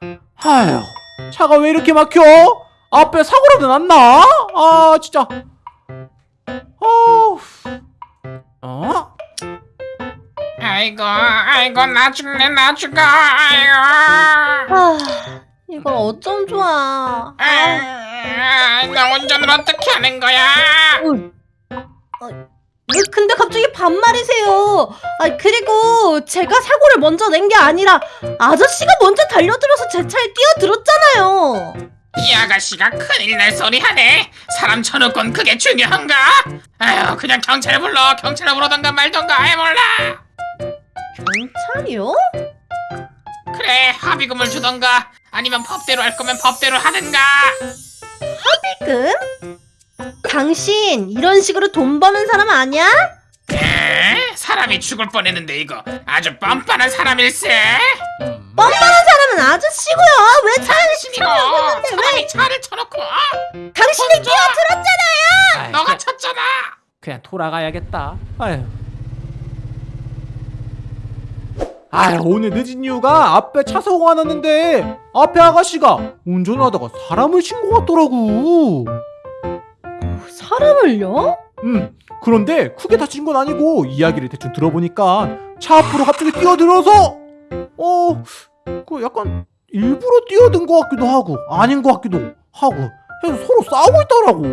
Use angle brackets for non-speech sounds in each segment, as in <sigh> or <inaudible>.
아휴 차가 왜 이렇게 막혀? 앞에 사고라도 났나? 아 진짜 어우 어? 아이고 아이고 나 죽네 나 죽어 아이고 아, 이걸 어쩜 좋아. 아, 아, 나 운전을 어떻게 하는 거야 왜 근데 갑자기 반말이세요? 아, 그리고 제가 사고를 먼저 낸 게 아니라 아저씨가 먼저 달려들어서 제 차에 뛰어들었잖아요. 이 아가씨가 큰일 날 소리 하네 사람 쳐놓곤 그게 중요한가 아유 그냥 경찰 불러 경찰 부르던가 말던가 해 몰라 경찰이요? 그래 합의금을 주던가 아니면 법대로 할 거면 법대로 하든가 지금? 당신 이런 식으로 돈 버는 사람 아니야? 에? 사람이 죽을 뻔했는데 이거 아주 뻔뻔한 사람일세 음. 뻔뻔한 사람은 아저씨고요. 왜 차를 왜 사람이 차를 쳐놓고 어? 당신이 뛰어들었잖아요. 아이, 너가 그냥, 쳤잖아 그냥 돌아가야겠다 아휴 아휴 오늘 늦은 이유가 앞에 차 사고가 났는데 앞에 아가씨가 운전하다가 사람을 친 것 같더라고 사람을요? 음 그런데 크게 다친 건 아니고 이야기를 대충 들어보니까 차 앞으로 갑자기 뛰어들어서 어 그 약간 일부러 뛰어든 것 같기도 하고 아닌 것 같기도 하고 해서 서로 싸우고 있더라고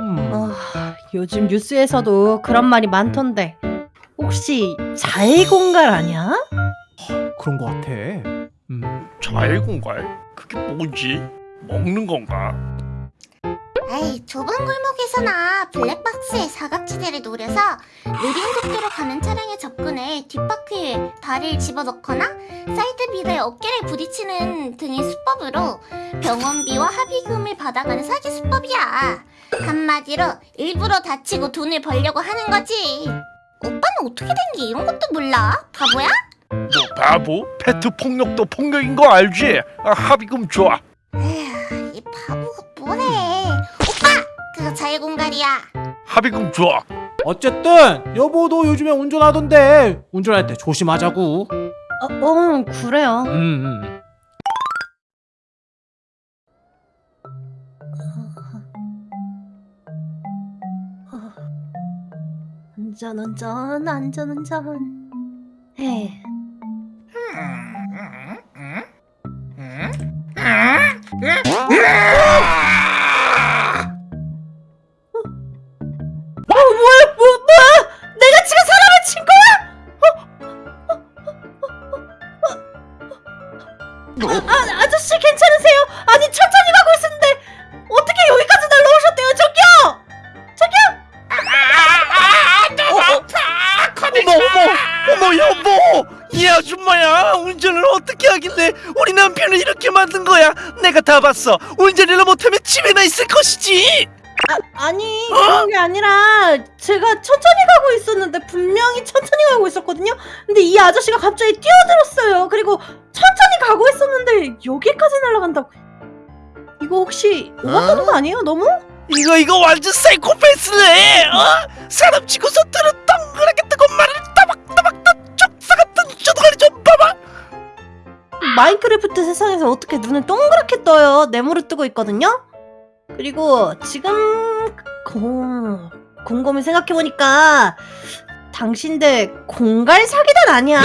음 아, 요즘 뉴스에서도 그런 말이 많던데 혹시 자해공갈 아니야? 그런 것 같아 음 자해공갈? 그게 뭐지? 먹는 건가? 에이 좁은 골목에서나 블랙박스의 사각지대를 노려서 느린 속도로 가는 차량에 접근해 뒷바퀴에 다리를 집어넣거나 사이드 미러에 어깨를 부딪히는 등의 수법으로 병원비와 합의금을 받아가는 사기 수법이야 한마디로 일부러 다치고 돈을 벌려고 하는 거지 오빠는 어떻게 된 게 이런 것도 몰라? 바보야? 너 바보? 페트 폭력도 폭력인 거 알지? 아, 합의금 줘. 에휴 이 바보가 뭐래 오빠! 그거 자유공갈이야. 합의금 줘. 어쨌든 여보도 요즘에 운전하던데. 운전할 때 조심하자고. 어, 어 그래요. 음, 음. 안전운전 안전 운전. 에이 어 어? 아, 아저씨 괜찮으세요? 아니 천천히 가고 있었는데 어떻게 여기까지 날라오셨대요 저기요? 어머 어머 어머 여보 이 아줌마야 운전을 어떻게 하길래 우리 남편을 이렇게 만든 거야 내가 다 봤어 운전이나 못하면 집에나 있을 것이지 아, 아니 그런 게 아니라 제가 천천히 가고 있었는데 분명히 천천히 가고 있었거든요. 근데 이 아저씨가 갑자기 뛰어들었어요. 그리고 천천히 가고 있었는데 여기까지 날아간다고. 이거 혹시 오버하는 거 아니에요 너무? 이거 이거 완전 사이코패스네. 어? 사람 치고서 들은 동그랗게 뜨고 말을 따박따박 다 쪽사 같은 저도가리 좀 봐봐. 마인크래프트 세상에서 어떻게 눈을 동그랗게 떠요? 네모를 뜨고 있거든요? 그리고 지금 공, 곰곰이 생각해보니까 당신들 공갈 사기단 아니야?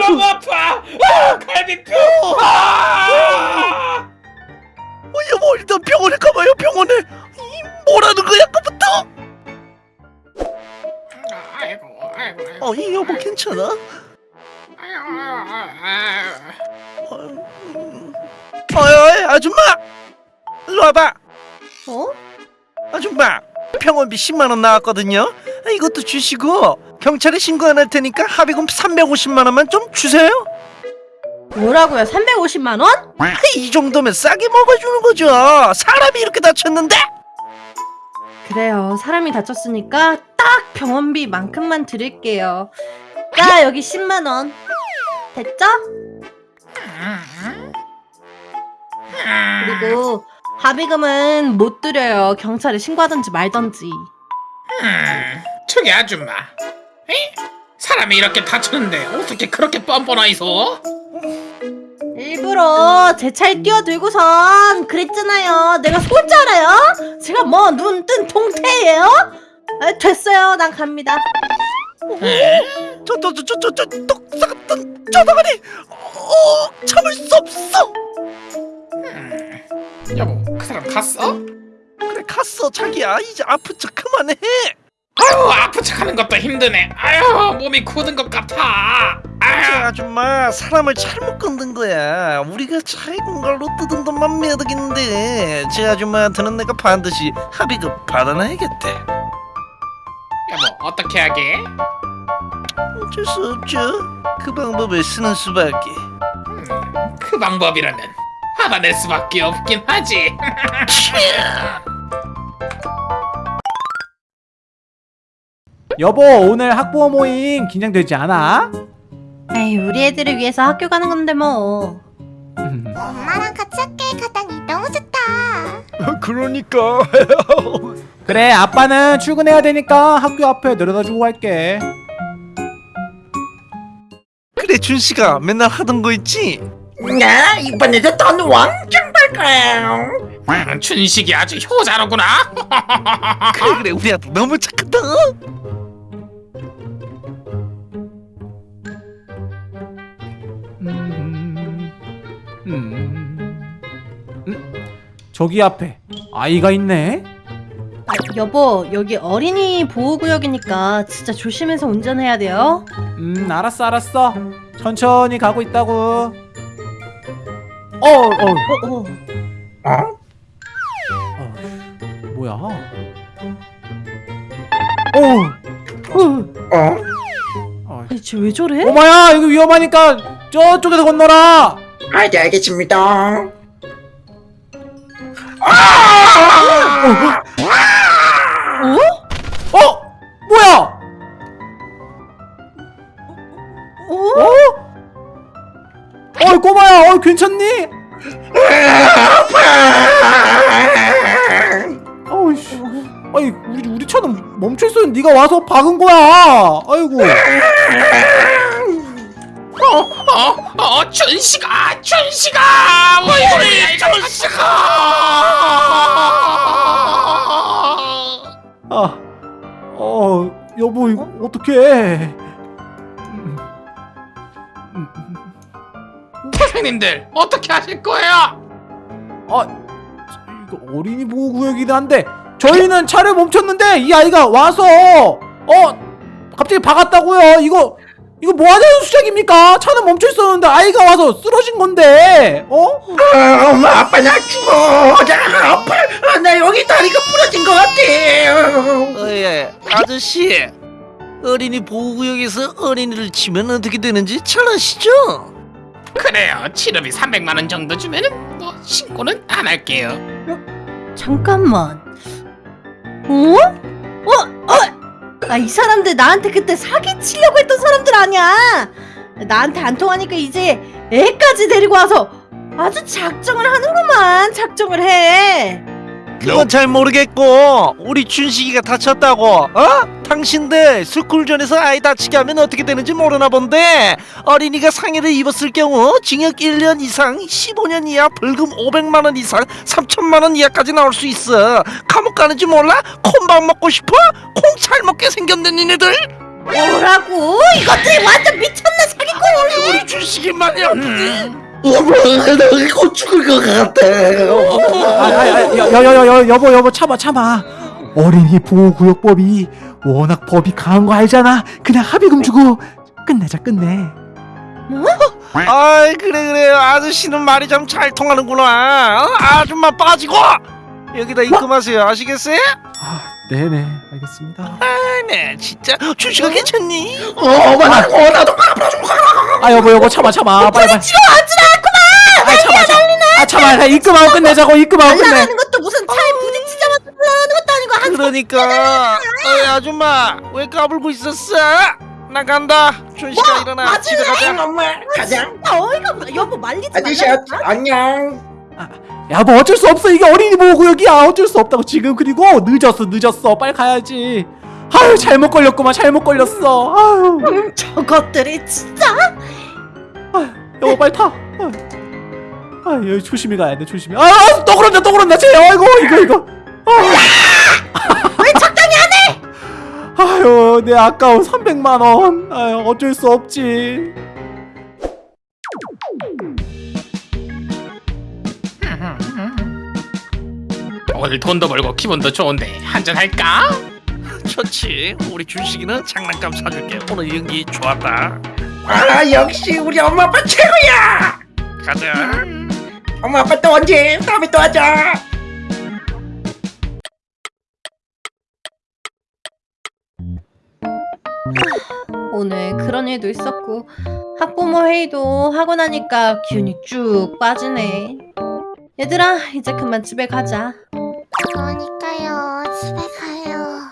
너무 아파 아, 갈비뼈 아! 어, 여보 일단 병원에 가봐요 병원에 이 뭐라는 거야 아이고 어, 이 여보 괜찮아? 어이, 아줌마! 일로 와봐! 어? 아줌마! 병원비 10만원 나왔거든요? 아, 이것도 주시고, 경찰에 신고 안 할 테니까 합의금 350만원만 좀 주세요! 뭐라고요? 350만 원? 아, 이 정도면 싸게 먹어주는 거죠! 사람이 이렇게 다쳤는데! 그래요. 사람이 다쳤으니까 딱 병원비만큼만 드릴게요. 자, 여기 10만 원. 됐죠? 그리고 합의금은 못 드려요. 경찰에 신고하든지 말든지. 음, 저기 아줌마 에? 사람이 이렇게 다쳤는데 어떻게 그렇게 뻔뻔하이소? 일부러 제 차에 뛰어들고선 그랬잖아요. 내가 속을 줄 알아요? 제가 뭐 눈 뜬 동태예요? 아, 됐어요. 난 갑니다. 저저저저저 떡사 같은 저다가니 어 참을 수 없어 여보 그 사람 갔어? 그래 갔어 자기야. 이제 아픈 척 그만해. 아유 아픈 척하는 것도 힘드네. 아유 몸이 굳은 것 같아. 저 아유. 아줌마 사람을 잘못 건든 거야. 우리가 차에 공갈로 뜯은 돈만 매덕인데. 제 아줌마한테는 내가 반드시 합의금 받아놔야겠대. 여보 어떻게 하게? 어쩔 수 없죠. 그 방법을 쓰는 수밖에. 음, 그 방법이라면 알아낼 수밖에 없긴 하지 <laughs> 여보 오늘 학부모 모임 긴장되지 않아? 에이, 우리 애들을 위해서 학교 가는 건데 뭐. 엄마랑 같이 학교에 가다니 너무 좋다. <laughs> 그러니까 <laughs> 그래 아빠는 출근해야 되니까 학교 앞에 내려다주고 갈게 그래 준씨가 맨날 하던 거 있지? 나 이번에도 돈 왕창 벌 거야. 음, 춘식이 아주 효자로구나 <laughs> 그래 그래 우리 아들 너무 착하다 음, 음, 음. 저기 앞에 아이가 있네 아, 여보, 여기 어린이 보호구역이니까 진짜 조심해서 운전해야 돼요. 음 알았어 알았어 천천히 가고 있다고 어, 어, 어, 어. 어? 어 뭐야 어, 어? 어, 아니, 쟤왜 저래? 오마야 이거 위험하니까 저쪽에서 건너라 아, 네, 알겠습니다. 어? 어이 괜찮니? 어이씨 아니 우리 우리 차는 멈춰 있었는데 네가 와서 박은 거야 아이고 어? 어 춘식아 춘식아 어이구 춘식아 아, 어, 여보 이거 어떡해? 선생님들 어떻게 하실 거예요? 아, 이거 어린이 보호 구역이긴 한데 저희는 차를 멈췄는데 이 아이가 와서 어 갑자기 박았다고요. 이거 이거 뭐 하자는 수작입니까? 차는 멈춰 있었는데 아이가 와서 쓰러진 건데 어? 아, 엄마, 아빠 나 죽어. 나 아파. 아, 나 여기 다리가 부러진 것 같아. 어 예 아저씨 어린이 보호구역에서 어린이를 치면 어떻게 되는지 잘 아시죠? 그래요 치료비 300만 원 정도 주면은 뭐 신고는 안 할게요 잠깐만. 어? 어? 어? 아, 이 사람들 나한테 그때 사기 치려고 했던 사람들 아니야. 나한테 안 통하니까 이제 애까지 데리고 와서 아주 작정을 하는구만. 작정을 해. 그건 잘 모르겠고 우리 준식이가 다쳤다고 어? 당신들 스쿨존에서 아이 다치게 하면 어떻게 되는지 모르나 본데 어린이가 상해를 입었을 경우 징역 1년 이상 15년 이하 벌금 500만 원 이상 3천만 원 이하까지 나올 수 있어 감옥 가는지 몰라? 콩밥 먹고 싶어? 콩 잘 먹게 생겼네 니네들 뭐라고? 이것들이 완전 미쳤나 사기꾼이네. 우리 준식이 많이 아프지? 여보, 나곧 죽을 것 같아. 아, 아, 아, 여, 여, 여, 여, 여보 여보 참아 참아. 어린이 보호 구역법이 워낙 법이 강한 거 알잖아. 그냥 합의금 주고 끝내자 끝내. 아이 그래 그래 아저씨는 말이 참 잘 통하는구나 어? 아줌마 빠지고 여기다 입금하세요 아시겠어요? 아, 네네 알겠습니다. 네 진짜 준식아 괜찮니? 어, 나, 어, 나도 아 여보 여보 참아 참아 빨리 빨리. 지금 아주라 아 참아 참아. 아 참아 나 입금하고 끝내자고 입금하고 끝내. 날라가는 것도 무슨 그러니까 어이 아줌마 왜 까불고 있었어? 나 간다 준식아 일어나 집에 가자 엄마, 가자. 아, 어이가 없어. 여보 말리지 아저씨, 말라니까. 안녕. 야뭐 어쩔 수 없어 이게 어린이 보호 구역이야 어쩔 수 없다고 지금 그리고 늦었어 늦었어 빨리 가야지. 아유 잘못 걸렸구만 잘못 걸렸어. 아유 음, 저것들이 진짜 여보 빨리 타. 아유. 아 여기 조심히 가야 돼 조심히 아또 그런다 또 그런다 쟤 아이고 이거 이거 왜 아유 내 아까운 300만원. 아유 어쩔 수 없지. 오늘 돈도 벌고 기분도 좋은데 한잔 할까? 좋지. 우리 준식이는 장난감 사줄게. 오늘 연기 좋았다. 아 역시 우리 엄마 아빠 최고야! 가자. 엄마 아빠 또 언제? 다음에 또 하자 오늘 그런 일도 있었고 학부모 회의도 하고 나니까 기운이 쭉 빠지네. 얘들아 이제 그만 집에 가자. 그러니까요. 집에 가요.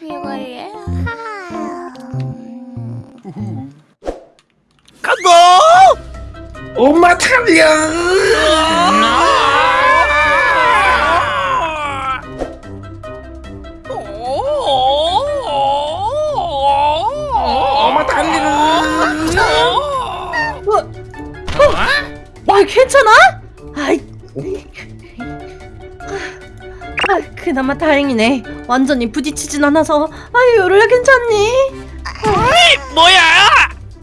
피곤해 간다! 엄마 달려 어, 괜찮아? 아이, 아, 그나마 다행이네. 완전히 부딪히진 않아서. 아유, 요루야 괜찮니? 뭐야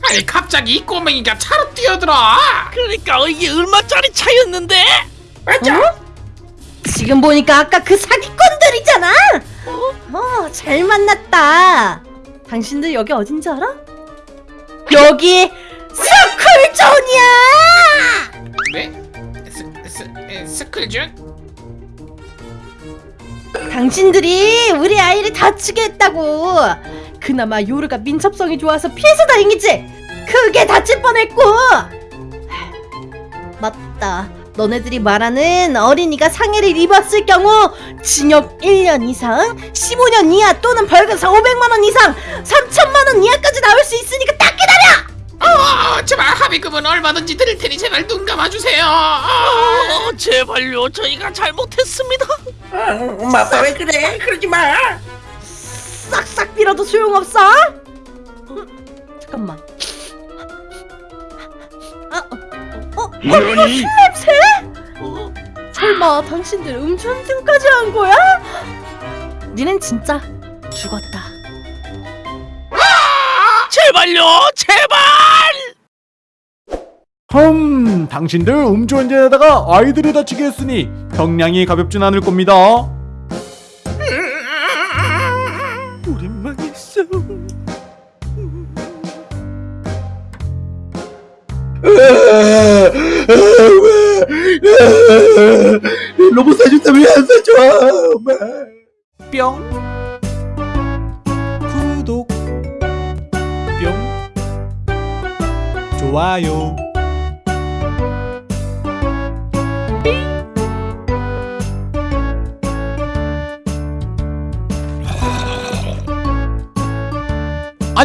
아니 갑자기 이 꼬맹이가 차로 뛰어들어 그러니까 이게 얼마짜리 차였는데 맞아 지금 보니까 아까 그 사기꾼들이잖아. 어, 잘 만났다. 당신들 여기 어딘지 알아? 여기 스쿨존이야. 네? 스, 스, 에, 스쿨준? 당신들이 우리 아이를 다치게 했다고. 그나마 요르가 민첩성이 좋아서 피해서 다행이지. 크게 다칠 뻔했고. 맞다. 너네들이 말하는 어린이가 상해를 입었을 경우 징역 1년 이상, 15년 이하 또는 벌금 500만 원 이상, 3천만 원 이하까지 나올 수. 합의금은 얼마든지 드릴 테니 제발 눈 감아주세요 어, 어, 제발요 저희가 잘못했습니다 어, 엄마 아빠 왜 그래 그러지 마 싹싹 빌어도 소용없어? 음, 잠깐만. 아, 어, 어, 어, 술 냄새? 어, 설마 당신들 음주운전까지 한 거야? 니넨 진짜 죽었다. 제발요 제발 흠 당신들 음주운전에다가 아이들을 다치게 했으니 형량이 가볍진 않을 겁니다. 우리 망했어. 로봇 사준다 왜안 사줘. 엄마. 뿅. 구독. 뿅. 좋아요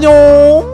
안녕